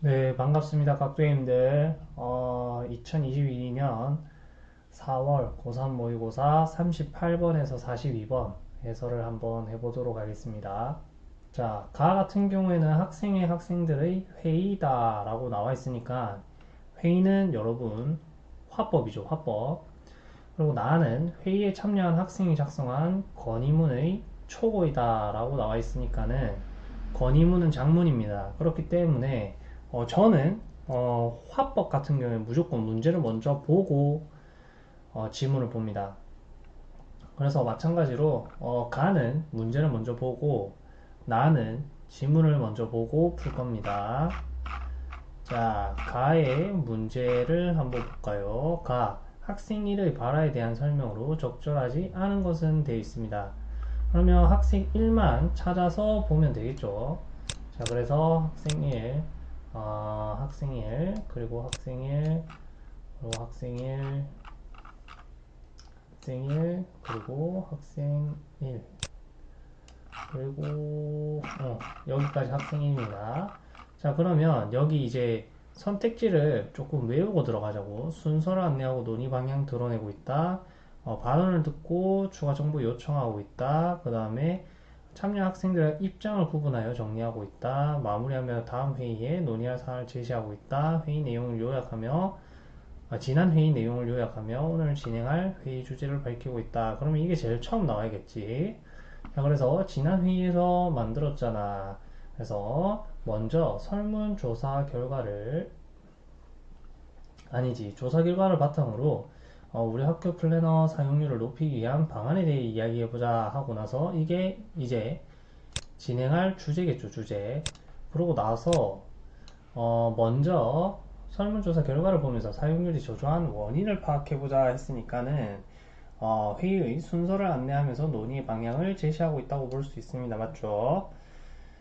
네, 반갑습니다. 각도님들. 어, 2022년 4월 고3 모의고사 38번에서 42번 해설을 한번 해보도록 하겠습니다. 자, 가 같은 경우에는 학생의 학생들의 회의다 라고 나와 있으니까 회의는 여러분 화법이죠, 화법. 그리고 나는 회의에 참여한 학생이 작성한 건의문의 초고이다 라고 나와 있으니까는 건의문은 장문입니다. 그렇기 때문에 어, 저는 어, 화법 같은 경우에 무조건 문제를 먼저 보고 어, 지문을 봅니다. 그래서 마찬가지로 어, 가는 문제를 먼저 보고 나는 지문을 먼저 보고 풀 겁니다. 자, 가의 문제를 한번 볼까요? 가 학생 1의 발화에 대한 설명으로 적절하지 않은 것은 되어 있습니다. 그러면 학생 1만 찾아서 보면 되겠죠. 자, 그래서 학생 1 어, 학생 1 그리고 학생 1 그리고 학생 1 학생 1 그리고 학생 1 그리고 어, 여기까지 학생 1입니다. 자 그러면 여기 이제 선택지를 조금 외우고 들어가자고. 순서를 안내하고 논의 방향 드러내고 있다. 어, 발언을 듣고 추가 정보 요청하고 있다. 그 다음에 참여 학생들의 입장을 구분하여 정리하고 있다. 마무리하며 다음 회의에 논의할 사항을 제시하고 있다. 회의 내용을 요약하며 아, 지난 회의 내용을 요약하며 오늘 진행할 회의 주제를 밝히고 있다. 그러면 이게 제일 처음 나와야겠지. 자, 그래서 지난 회의에서 만들었잖아. 그래서 먼저 설문조사 결과를 아니지 조사 결과를 바탕으로 어, 우리 학교 플래너 사용률을 높이기 위한 방안에 대해 이야기해보자 하고 나서 이게 이제 진행할 주제겠죠 주제. 그러고 나서 어, 먼저 설문조사 결과를 보면서 사용률이 저조한 원인을 파악해보자 했으니까는 어, 회의의 순서를 안내하면서 논의 방향을 제시하고 있다고 볼 수 있습니다. 맞죠?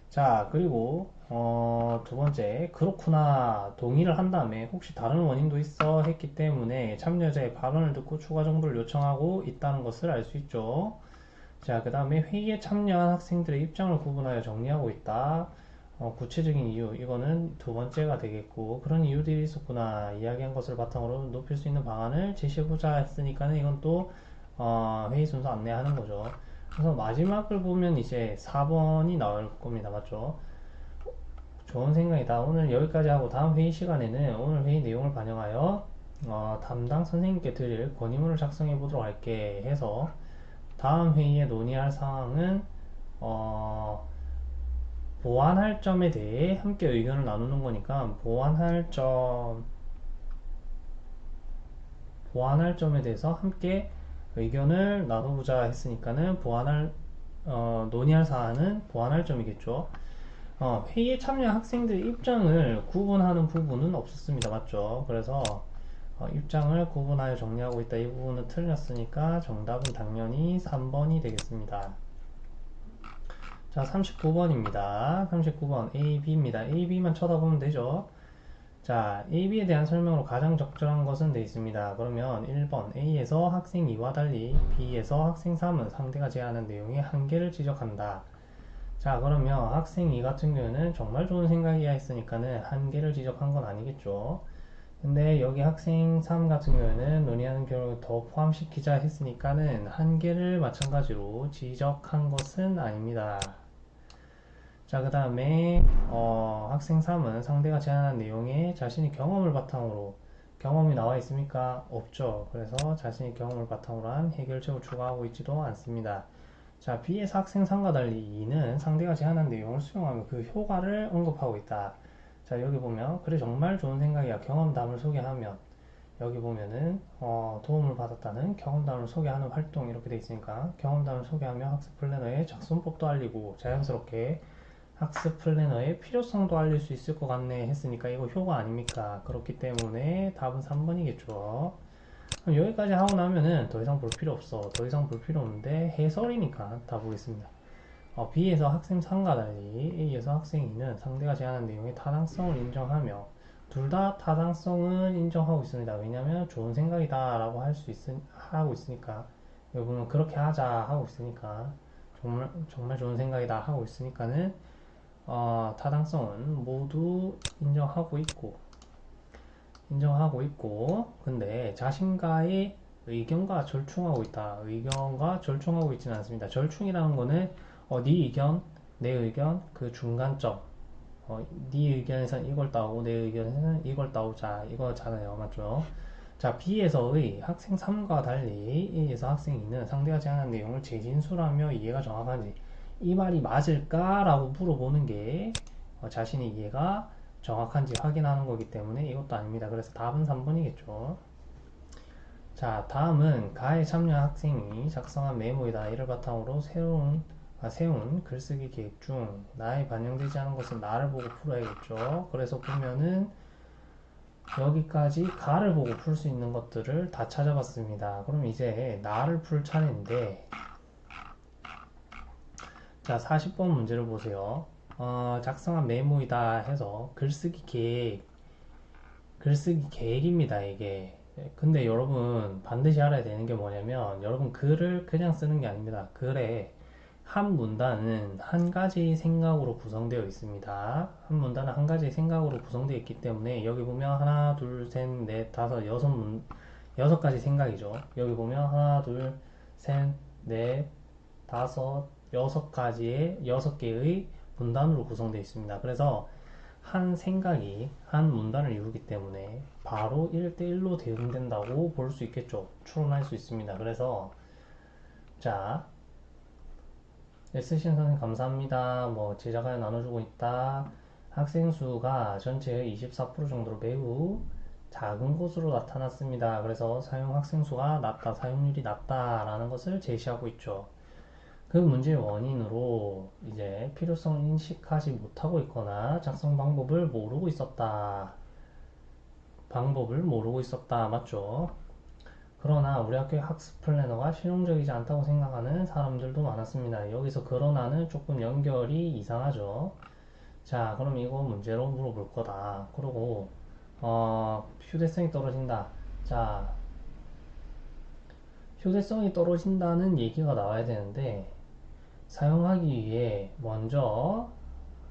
자 그리고 어, 두 번째 그렇구나. 동의를 한 다음에 혹시 다른 원인도 있어? 했기 때문에 참여자의 발언을 듣고 추가 정보를 요청하고 있다는 것을 알 수 있죠. 자 그 다음에 회의에 참여한 학생들의 입장을 구분하여 정리하고 있다. 어, 구체적인 이유 이거는 두 번째가 되겠고 그런 이유들이 있었구나. 이야기한 것을 바탕으로 높일 수 있는 방안을 제시해보자 했으니까는 이건 또 어, 회의 순서 안내하는 거죠. 그래서 마지막을 보면 이제 4번이 나올 겁니다. 맞죠? 좋은 생각이다. 오늘 여기까지 하고 다음 회의 시간에는 오늘 회의 내용을 반영하여 어, 담당 선생님께 드릴 건의문을 작성해 보도록 할게 해서 다음 회의에 논의할 사항은 어, 보완할 점에 대해 함께 의견을 나누는 거니까 보완할 점 보완할 점에 대해서 함께 의견을 나눠보자 했으니까는 보완할 어, 논의할 사안은 보완할 점이겠죠. 어, 회의에 참여 학생들의 입장을 구분하는 부분은 없었습니다. 맞죠? 그래서 어, 입장을 구분하여 정리하고 있다. 이 부분은 틀렸으니까 정답은 당연히 3번이 되겠습니다. 자, 39번입니다. 39번 A, B입니다. A, B만 쳐다보면 되죠. 자, A, B에 대한 설명으로 가장 적절한 것은 되어 있습니다. 그러면 1번 A에서 학생 2와 달리 B에서 학생 3은 상대가 제안한 내용의 한계를 지적한다. 자, 그러면 학생 2 같은 경우는 정말 좋은 생각이야 했으니까는 한계를 지적한 건 아니겠죠. 근데 여기 학생 3 같은 경우에는 논의하는 경우를 더 포함시키자 했으니까는 한계를 마찬가지로 지적한 것은 아닙니다. 자, 그 다음에 어, 학생 3은 상대가 제안한 내용에 자신의 경험을 바탕으로 경험이 나와 있습니까? 없죠. 그래서 자신의 경험을 바탕으로 한 해결책을 추가하고 있지도 않습니다. 자, B에서 학생 3과 달리 2는 상대가 제안한 내용을 수용하며 그 효과를 언급하고 있다. 자, 여기 보면 그래 정말 좋은 생각이야. 경험담을 소개하면 여기 보면은 어, 도움을 받았다는 경험담을 소개하는 활동 이렇게 돼 있으니까 경험담을 소개하며 학습 플래너의 작성법도 알리고 자연스럽게 학습 플래너의 필요성도 알릴 수 있을 것 같네 했으니까 이거 효과 아닙니까? 그렇기 때문에 답은 3번이겠죠. 그럼 여기까지 하고 나면은 더 이상 볼 필요 없어. 더 이상 볼 필요 없는데 해설이니까 다 보겠습니다. 어, B에서 학생 3과 달리 A에서 학생 2는 상대가 제안한 내용의 타당성을 인정하며 둘 다 타당성은 인정하고 있습니다. 왜냐하면 좋은 생각이다 라고 할 수 있, 하고 있으니까 보면 그렇게 하자 하고 있으니까 정말, 정말 좋은 생각이다 하고 있으니까는 어, 타당성은 모두 인정하고 있고 인정하고 있고 근데 자신과의 의견과 절충하고 있다. 의견과 절충하고 있지는 않습니다. 절충이라는 거는 어, 네 의견, 내 의견, 그 중간점. 어, 네 의견에선 이걸 따오고 내 의견에서는 이걸 따오자. 이거잖아요. 맞죠? 자, B에서의 학생 3과 달리 A에서 학생 2는 상대하지 않은 내용을 재진술하며 이해가 정확한지 이 말이 맞을까? 라고 물어보는 게 어, 자신의 이해가 정확한지 확인하는 거기 때문에 이것도 아닙니다. 그래서 답은 3번이겠죠. 자, 다음은 가에 참여한 학생이 작성한 메모이다. 이를 바탕으로 새로운 아, 세운 글쓰기 계획 중 나에 반영되지 않은 것은 나를 보고 풀어야겠죠. 그래서 보면은 여기까지 가를 보고 풀 수 있는 것들을 다 찾아봤습니다. 그럼 이제 나를 풀 차례인데 자 40번 문제를 보세요. 어, 작성한 메모이다 해서 글쓰기 계획 글쓰기 계획입니다 이게. 근데 여러분 반드시 알아야 되는 게 뭐냐면 여러분 글을 그냥 쓰는 게 아닙니다. 글에 한 문단은 한 가지 생각으로 구성되어 있습니다. 한 문단은 한 가지 생각으로 구성되어 있기 때문에 여기 보면 하나 둘셋넷 다섯 여섯 문 여섯 가지 생각이죠. 여기 보면 하나 둘셋넷 다섯 여섯 가지의 여섯 개의 문단으로 구성되어 있습니다. 그래서 한 생각이 한 문단을 이루기 때문에 바로 1대1로 대응된다고 볼 수 있겠죠. 추론할 수 있습니다. 그래서 자 SCN 선생님 감사합니다. 뭐 제자가 나눠주고 있다. 학생 수가 전체의 24% 정도로 매우 작은 곳으로 나타났습니다. 그래서 사용 학생 수가 낮다, 사용률이 낮다라는 것을 제시하고 있죠. 그 문제의 원인으로 이제 필요성을 인식하지 못하고 있거나 작성 방법을 모르고 있었다. 방법을 모르고 있었다. 맞죠? 그러나 우리 학교의 학습 플래너가 실용적이지 않다고 생각하는 사람들도 많았습니다. 여기서 그러나는 조금 연결이 이상하죠. 자, 그럼 이거 문제로 물어볼 거다. 그리고 어, 휴대성이 떨어진다. 자, 휴대성이 떨어진다는 얘기가 나와야 되는데 사용하기 위해 먼저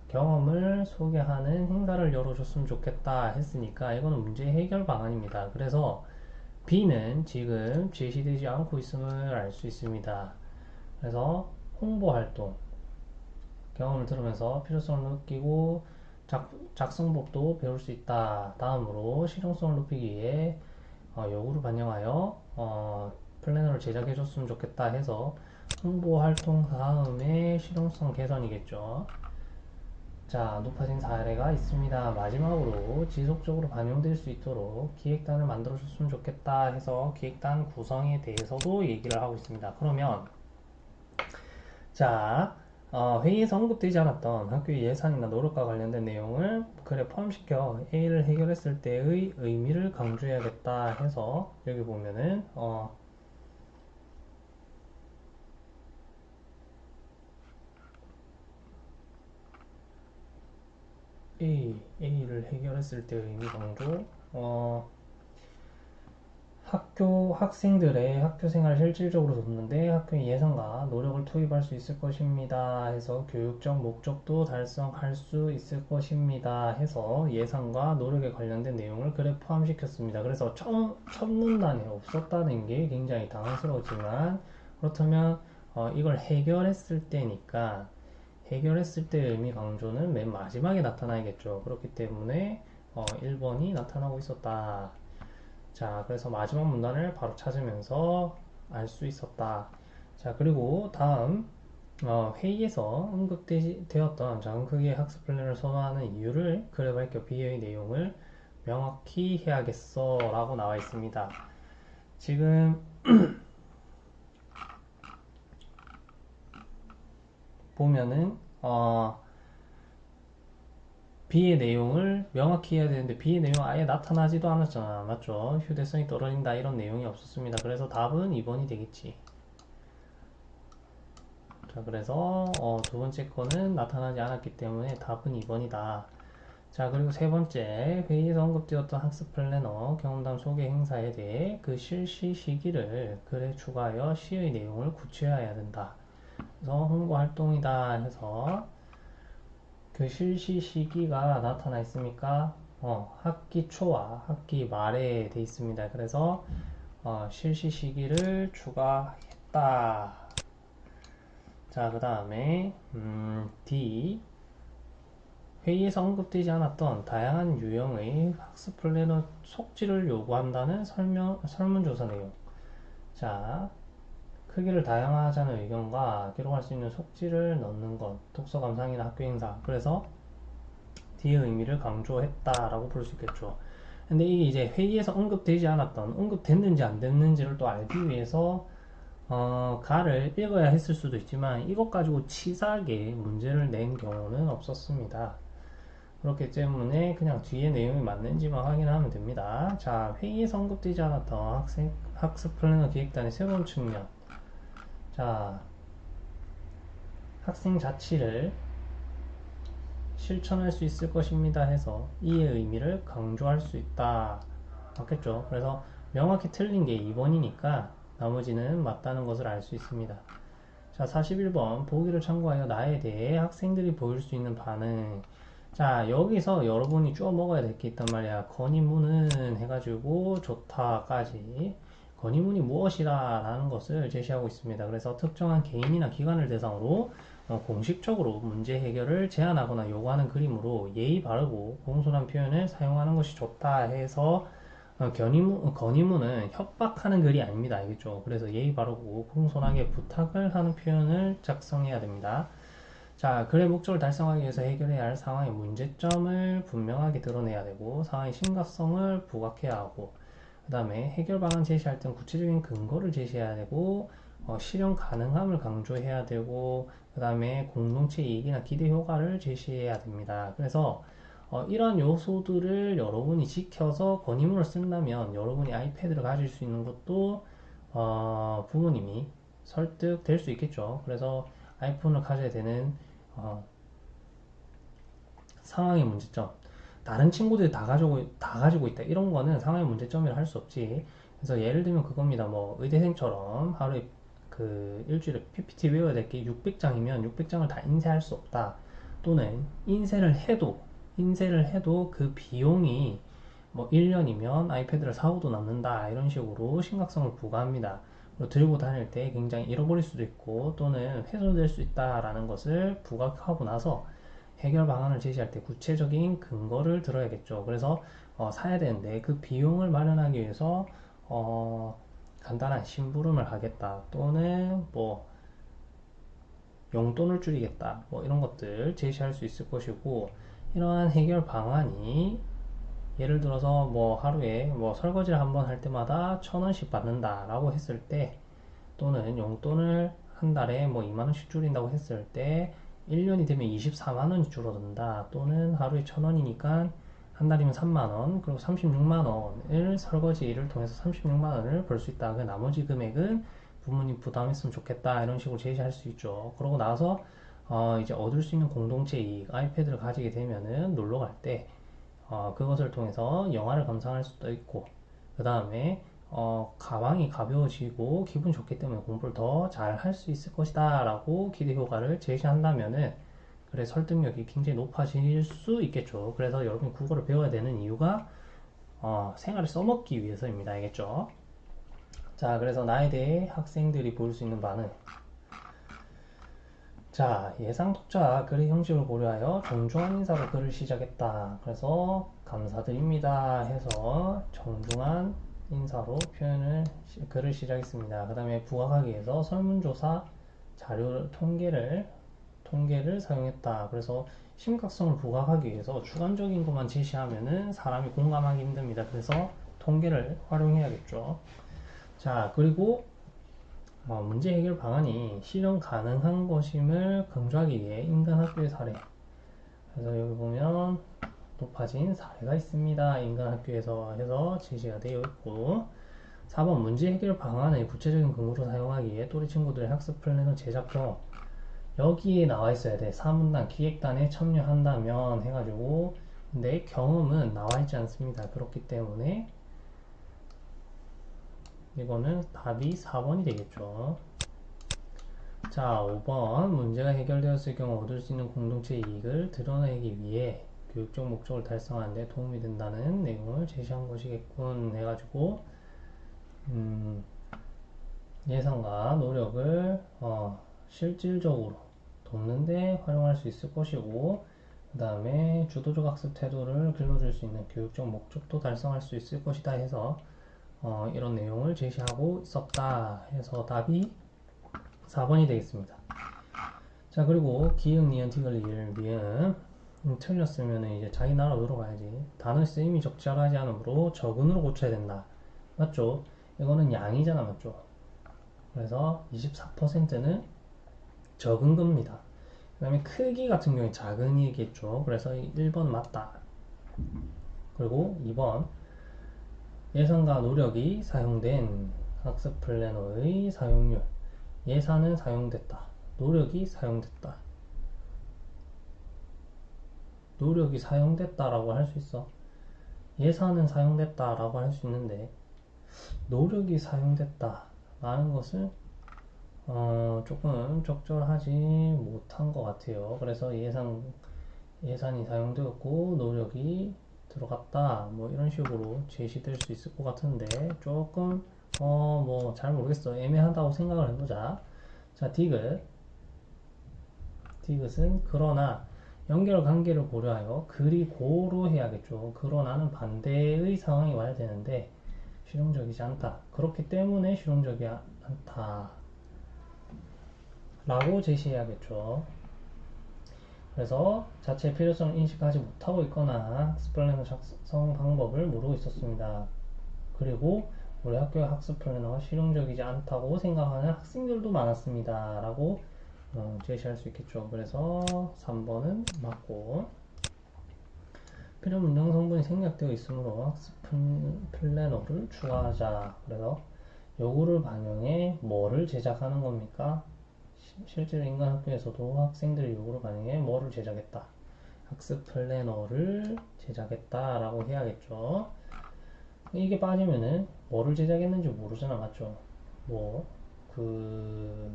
경험을 소개하는 행사를 열어줬으면 좋겠다 했으니까 이거는 문제 해결 방안입니다. 그래서 B는 지금 제시되지 않고 있음을 알 수 있습니다. 그래서 홍보 활동 경험을 들으면서 필요성을 느끼고 작, 작성법도 배울 수 있다. 다음으로 실용성을 높이기 위해 어, 요구를 반영하여 어, 플래너를 제작해 줬으면 좋겠다 해서 홍보 활동 다음에 실용성 개선이겠죠. 자, 높아진 사례가 있습니다. 마지막으로 지속적으로 반영될 수 있도록 기획단을 만들어 줬으면 좋겠다 해서 기획단 구성에 대해서도 얘기를 하고 있습니다. 그러면 자, 어, 회의에서 언급되지 않았던 학교의 예산이나 노력과 관련된 내용을 글에 포함시켜 A를 해결했을 때의 의미를 강조해야겠다 해서 여기 보면은 어, A, A를 해결했을 때 의미 강조 어, 학교 학생들의 학교 생활을 실질적으로 돕는데 학교의 예산과 노력을 투입할 수 있을 것입니다. 해서 교육적 목적도 달성할 수 있을 것입니다. 해서 예산과 노력에 관련된 내용을 글에 포함시켰습니다. 그래서 첫, 첫 문단에 없었다는 게 굉장히 당황스러웠지만 그렇다면 어, 이걸 해결했을 때니까 해결했을 때 의미 강조는 맨 마지막에 나타나야겠죠. 그렇기 때문에 어, 1번이 나타나고 있었다. 자, 그래서 마지막 문단을 바로 찾으면서 알 수 있었다. 자, 그리고 다음 어, 회의에서 언급되었던 작은 크기의 학습 플랜을 선호하는 이유를 글에 밝혀 비의 내용을 명확히 해야겠어 라고 나와 있습니다. 지금 보면은 어, B의 내용을 명확히 해야 되는데 B의 내용 아예 나타나지도 않았잖아. 맞죠? 휴대성이 떨어진다 이런 내용이 없었습니다. 그래서 답은 2번이 되겠지. 자 그래서 어, 두 번째 거는 나타나지 않았기 때문에 답은 2번이다. 자 그리고 세 번째. 회의에서 언급되었던 학습 플래너 경험담 소개 행사에 대해 그 실시 시기를 글에 추가하여 시의 내용을 구체화해야 된다 그래서 홍보 활동이다 해서 그 실시 시기가 나타나 있습니까? 어, 학기 초와 학기 말에 돼 있습니다. 그래서 어, 실시 시기를 추가했다. 자, 그 다음에 음, D 회의에서 언급되지 않았던 다양한 유형의 학습 플래너 속지를 요구한다는 설명, 설문조사 내용. 자, 크기를 다양화하자는 의견과 기록할 수 있는 속지를 넣는 것, 독서 감상이나 학교 행사. 그래서 D의 의미를 강조했다라고 볼 수 있겠죠. 근데 이게 이제 회의에서 언급되지 않았던, 언급됐는지 안 됐는지를 또 알기 위해서 어, 가를 읽어야 했을 수도 있지만 이것 가지고 치사하게 문제를 낸 경우는 없었습니다. 그렇기 때문에 그냥 뒤에 내용이 맞는지만 확인하면 됩니다. 자, 회의에서 언급되지 않았던 학생, 학습 플래너 기획단의 새로운 측면. 자, 학생 자치를 실천할 수 있을 것입니다 해서 이의 의미를 강조할 수 있다. 맞겠죠? 그래서 명확히 틀린 게 2번이니까 나머지는 맞다는 것을 알 수 있습니다. 자, 41번. 보기를 참고하여 나에 대해 학생들이 보일 수 있는 반응. 자, 여기서 여러분이 쪼 먹어야 될 게 있단 말이야. 건의문은 해가지고 좋다까지. 건의문이 무엇이다 라는 것을 제시하고 있습니다. 그래서 특정한 개인이나 기관을 대상으로 어, 공식적으로 문제 해결을 제안하거나 요구하는 그림으로 예의 바르고 공손한 표현을 사용하는 것이 좋다 해서 어, 견의문, 건의문은 협박하는 글이 아닙니다. 알겠죠? 그래서 예의 바르고 공손하게 부탁을 하는 표현을 작성해야 됩니다. 자, 글의 목적을 달성하기 위해서 해결해야 할 상황의 문제점을 분명하게 드러내야 되고 상황의 심각성을 부각해야 하고 그 다음에 해결 방안 제시할 땐 구체적인 근거를 제시해야 되고 어, 실현 가능함을 강조해야 되고 그 다음에 공동체 이익이나 기대 효과를 제시해야 됩니다. 그래서 어, 이러한 요소들을 여러분이 지켜서 건의문을 쓴다면 여러분이 아이패드를 가질 수 있는 것도 어, 부모님이 설득될 수 있겠죠. 그래서 아이폰을 가져야 되는 어, 상황의 문제점. 다른 친구들이 다 가지고 다 가지고 있다. 이런 거는 상황의 문제점이라 할 수 없지. 그래서 예를 들면 그겁니다. 뭐 의대생처럼 하루에 그 일주일에 PPT 외워야 될 게 600장이면 600장을 다 인쇄할 수 없다. 또는 인쇄를 해도 인쇄를 해도 그 비용이 뭐 1년이면 아이패드를 사고도 남는다 이런 식으로 심각성을 부과합니다. 그리고 들고 다닐 때 굉장히 잃어버릴 수도 있고 또는 훼손될 수 있다라는 것을 부각하고 나서 해결 방안을 제시할 때 구체적인 근거를 들어야겠죠. 그래서 어, 사야 되는데 그 비용을 마련하기 위해서 어, 간단한 심부름을 하겠다 또는 뭐 용돈을 줄이겠다 뭐 이런 것들 제시할 수 있을 것이고 이러한 해결 방안이 예를 들어서 뭐 하루에 뭐 설거지를 한 번 할 때마다 천 원씩 받는다 라고 했을 때 또는 용돈을 한 달에 뭐 2만 원씩 줄인다고 했을 때 1년이 되면 24만 원이 줄어든다 또는 하루에 천 원이니까 한 달이면 3만원, 그리고 36만원을 설거지를 통해서 36만원을 벌 수 있다. 그 나머지 금액은 부모님 부담했으면 좋겠다. 이런 식으로 제시할 수 있죠. 그러고 나서, 어, 이제 얻을 수 있는 공동체 이익, 아이패드를 가지게 되면은 놀러 갈 때, 어, 그것을 통해서 영화를 감상할 수도 있고, 그 다음에, 어, 가방이 가벼워지고 기분 좋기 때문에 공부를 더 잘 할 수 있을 것이다. 라고 기대 효과를 제시한다면은, 그래 설득력이 굉장히 높아질 수 있겠죠. 그래서 여러분이 국어를 배워야 되는 이유가 어, 생활을 써먹기 위해서입니다. 알겠죠? 자, 그래서 나에 대해 학생들이 볼 수 있는 반응. 자, 예상 독자 글의 형식을 고려하여 정중한 인사로 글을 시작했다. 그래서 감사드립니다 해서 정중한 인사로 표현을 글을 시작했습니다. 그 다음에 부각하기 위해서 설문조사 자료 통계를 통계를 사용했다. 그래서 심각성을 부각하기 위해서 주관적인 것만 제시하면은 사람이 공감하기 힘듭니다. 그래서 통계를 활용해야겠죠. 자, 그리고 어, 문제 해결 방안이 실현 가능한 것임을 강조하기 위해 인간 학교의 사례. 그래서 여기 보면 높아진 사례가 있습니다. 인간 학교에서 해서 제시가 되어 있고 4번 문제 해결 방안을 구체적인 근거로 사용하기 위해 또래 친구들의 학습 플래너 제작 경험 여기에 나와 있어야 돼. 사문단, 기획단에 참여한다면 해가지고 내 경험은 나와 있지 않습니다. 그렇기 때문에 이거는 답이 4번이 되겠죠. 자, 5번 문제가 해결되었을 경우 얻을 수 있는 공동체 이익을 드러내기 위해 교육적 목적을 달성하는 데 도움이 된다는 내용을 제시한 것이겠군 해가지고 음, 예상과 노력을 어, 실질적으로 돕는 데 활용할 수 있을 것이고 그 다음에 주도적 학습 태도를 길러줄 수 있는 교육적 목적도 달성할 수 있을 것이다 해서 어, 이런 내용을 제시하고 있었다 해서 답이 4번이 되겠습니다. 자 그리고 기역, 니은, 티글, 리을, 미음 음, 틀렸으면 이제 자기 나라로 가야지 단어 쓰임이 적절하지 않으므로 적은으로 고쳐야 된다. 맞죠? 이거는 양이잖아 맞죠? 그래서 24%는 적은 겁니다. 그 다음에 크기 같은 경우에 작은 이겠죠. 그래서 1번 맞다. 그리고 2번 예산과 노력이 사용된 학습 플래너의 사용률 예산은 사용됐다. 노력이 사용됐다. 노력이 사용됐다라고 할 수 있어. 예산은 사용됐다라고 할 수 있는데 노력이 사용됐다라는 것은 어, 조금 적절하지 못한 것 같아요. 그래서 예산 예산이 사용되었고 노력이 들어갔다 뭐 이런 식으로 제시될 수 있을 것 같은데 조금 어 뭐 잘 모르겠어 애매하다고 생각을 해보자 자 디귿 디귿은 그러나 연결 관계를 고려하여 그리 고로 해야겠죠 그러 나는 반대의 상황이 와야 되는데 실용적이지 않다 그렇기 때문에 실용적이지 않다 라고 제시해야겠죠 그래서 자체 필요성을 인식하지 못하고 있거나 학습 플래너 작성 방법을 모르고 있었습니다. 그리고 우리 학교의 학습 플래너가 실용적이지 않다고 생각하는 학생들도 많았습니다. 라고 어, 제시할 수 있겠죠. 그래서 3번은 맞고 필요 문장 성분이 생략되어 있으므로 학습 플래너를 추가하자. 그래서 요구를 반영해 뭐를 제작하는 겁니까? 실제로 인간 학교에서도 학생들의 요구를 반영해 뭐를 제작했다. 학습 플래너를 제작했다 라고 해야겠죠. 이게 빠지면은 뭐를 제작했는지 모르잖아 맞죠? 뭐 그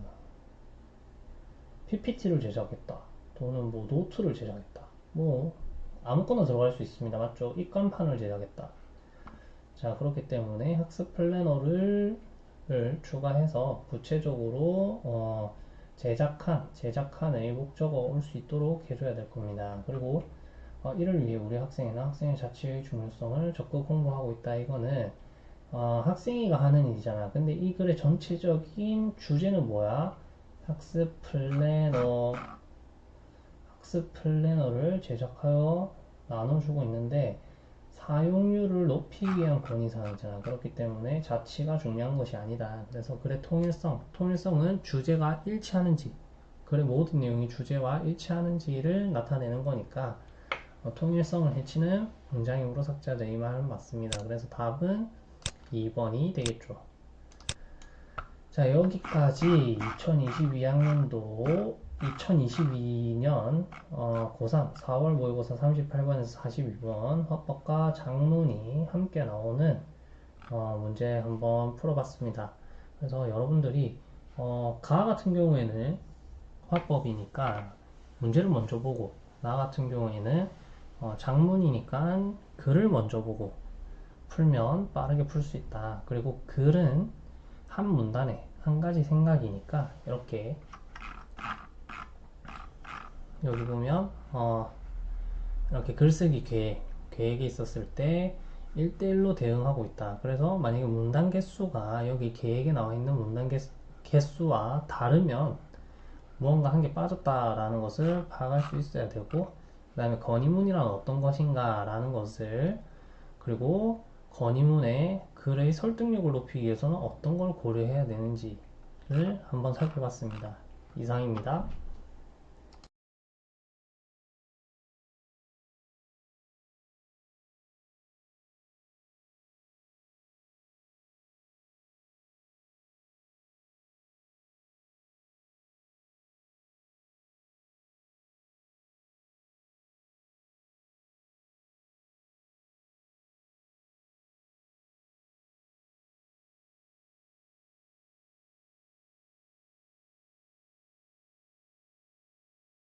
PPT를 제작했다. 또는 뭐 노트를 제작했다. 뭐 아무거나 들어갈 수 있습니다. 맞죠? 입간판을 제작했다. 자 그렇기 때문에 학습 플래너를 추가해서 구체적으로 어, 제작한, 제작한의 목적어 올 수 있도록 해줘야 될 겁니다. 그리고 어, 이를 위해 우리 학생이나 학생의 자치의 중요성을 적극 공부하고 있다. 이거는 어, 학생이가 하는 일이잖아. 근데 이 글의 전체적인 주제는 뭐야? 학습 플래너 학습 플래너를 제작하여 나눠주고 있는데 사용률을 높이기 위한 건의사항이잖아. 그렇기 때문에 자치가 중요한 것이 아니다. 그래서 글의 통일성, 통일성은 주제가 일치하는지, 글의 모든 내용이 주제와 일치하는지를 나타내는 거니까 어, 통일성을 해치는 문장형으로 삭제하자 이 말은 맞습니다. 그래서 답은 2번이 되겠죠. 자 여기까지 2022학년도 2022년 어, 고3 4월 모의고사 38번에서 42번 화법과 장문이 함께 나오는 어, 문제 한번 풀어봤습니다. 그래서 여러분들이 어, 가 같은 경우에는 화법이니까 문제를 먼저 보고 나 같은 경우에는 어, 장문이니까 글을 먼저 보고 풀면 빠르게 풀 수 있다. 그리고 글은 한 문단에 한 가지 생각이니까 이렇게 여기 보면 어, 이렇게 글쓰기 계획, 계획이 있었을 때 1대1로 대응하고 있다. 그래서 만약에 문단 개수가 여기 계획에 나와 있는 문단 개수와 다르면 무언가 한 개 빠졌다라는 것을 파악할 수 있어야 되고 그 다음에 건의문이란 어떤 것인가 라는 것을 그리고 건의문의 글의 설득력을 높이기 위해서는 어떤 걸 고려해야 되는지를 한번 살펴봤습니다. 이상입니다.